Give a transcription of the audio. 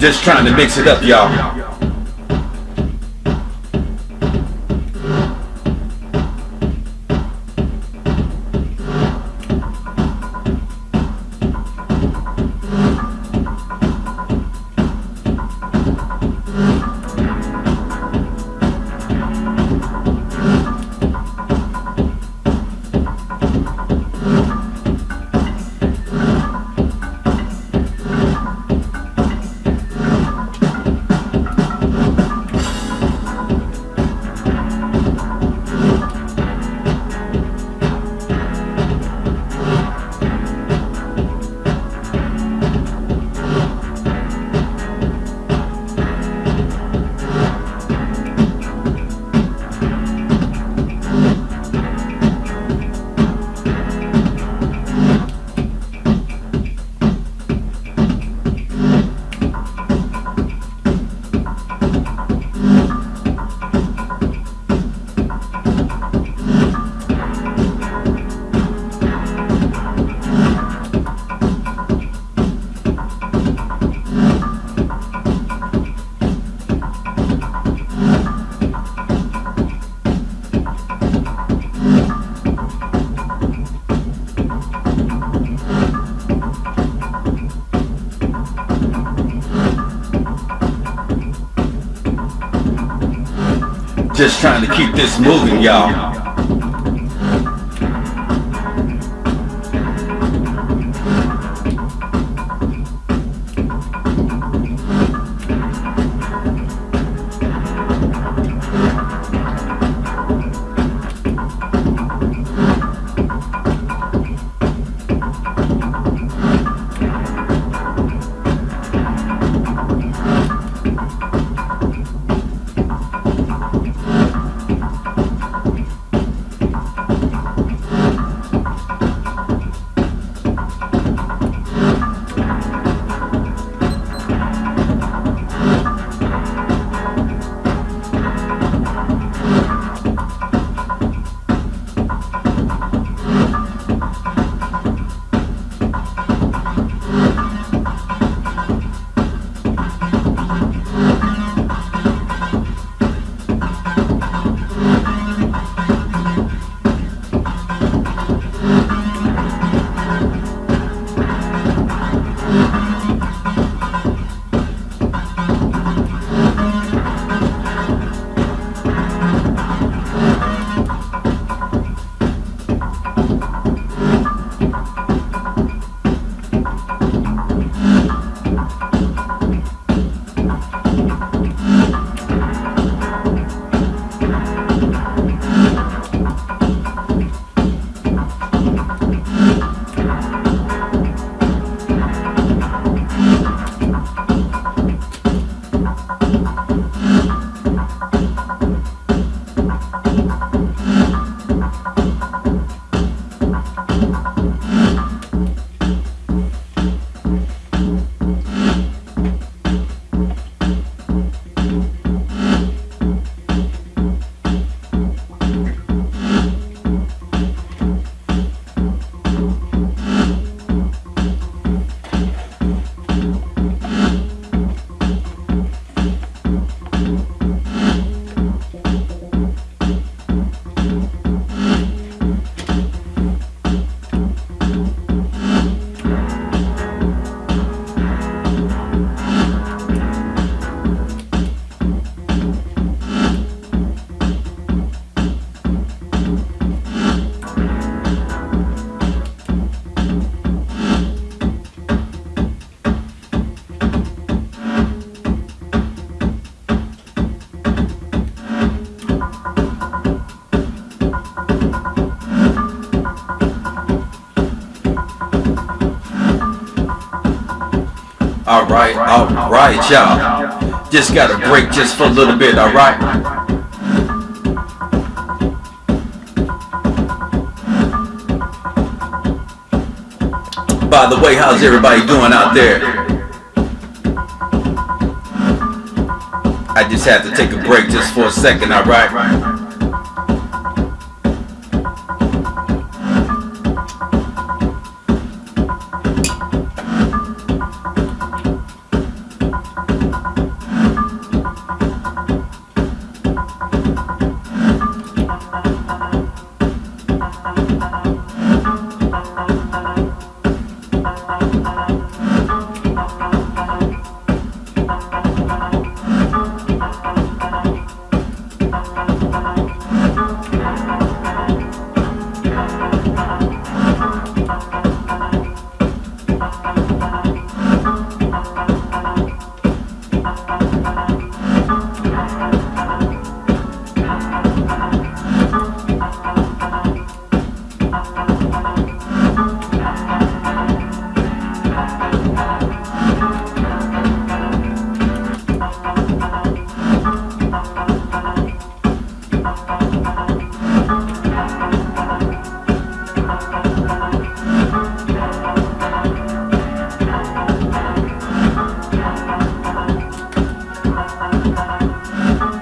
Just trying to mix it up, y'all. Just trying to keep this moving, y'all. Alright, alright, y'all. Just got a break just for a little bit, alright? By the way, how's everybody doing out there? I just had to take a break just for a second, alright? Bye.